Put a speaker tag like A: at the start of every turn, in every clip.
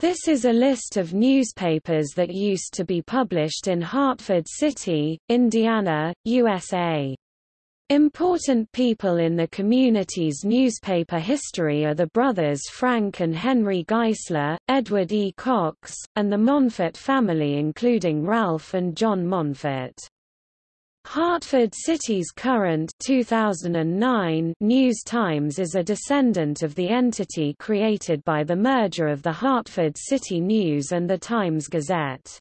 A: This is a list of newspapers that used to be published in Hartford City, Indiana, USA. Important people in the community's newspaper history are the brothers Frank and Henry Geisler, Edward E. Cox, and the Monfort family including Ralph and John Monfort. Hartford City's current 2009 News Times is a descendant of the entity created by the merger of the Hartford City News and the Times Gazette.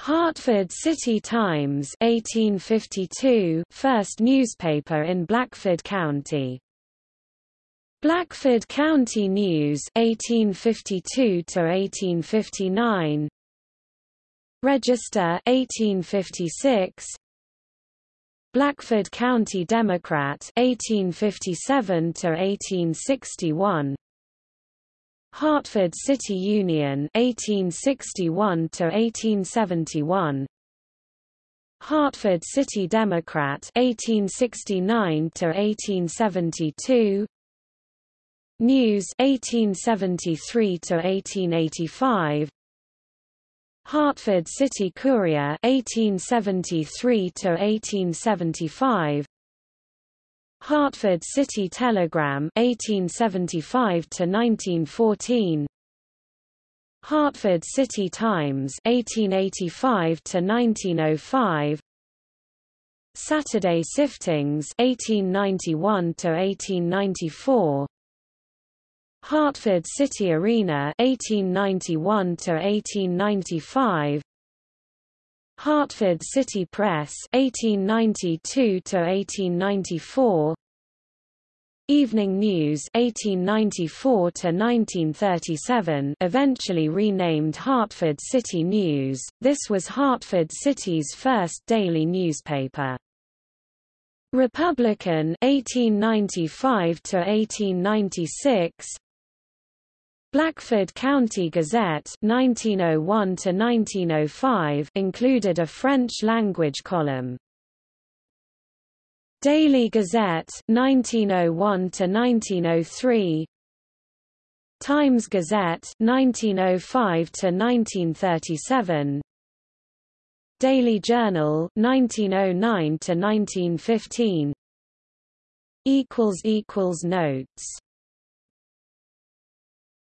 A: Hartford City Times 1852 first newspaper in Blackford County. Blackford County News 1852 to 1859 Register 1856 Blackford County Democrat 1857 to 1861 Hartford City Union 1861 to 1871 Hartford City Democrat 1869 to 1872 News 1873 to 1885 Hartford City Courier 1873 to 1875 Hartford City Telegram 1875 to 1914 Hartford City Times 1885 to 1905 Saturday Siftings 1891 to 1894 Hartford City Arena 1891 to 1895 Hartford City Press 1892 to 1894 Evening News 1894 to 1937 eventually renamed Hartford City News. This was Hartford City's first daily newspaper. Republican 1895 to 1896 Blackford County Gazette 1901 to 1905 included a French-language column. Daily Gazette 1901 to 1903 Times Gazette 1905 to 1937 Daily Journal 1909 to 1915 equals equals notes